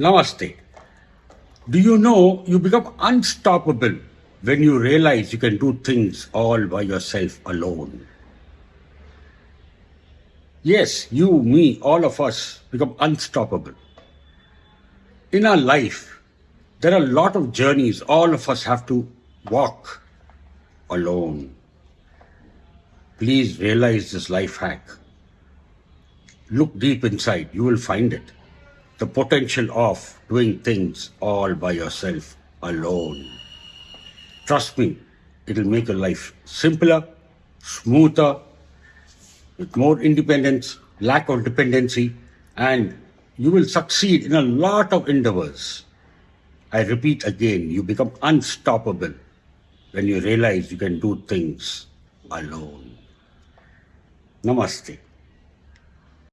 Namaste. Do you know you become unstoppable when you realize you can do things all by yourself alone? Yes, you, me, all of us become unstoppable. In our life, there are a lot of journeys all of us have to walk alone. Please realize this life hack. Look deep inside, you will find it. The potential of doing things all by yourself alone. Trust me, it'll make your life simpler, smoother, with more independence, lack of dependency, and you will succeed in a lot of endeavors. I repeat again, you become unstoppable when you realize you can do things alone. Namaste.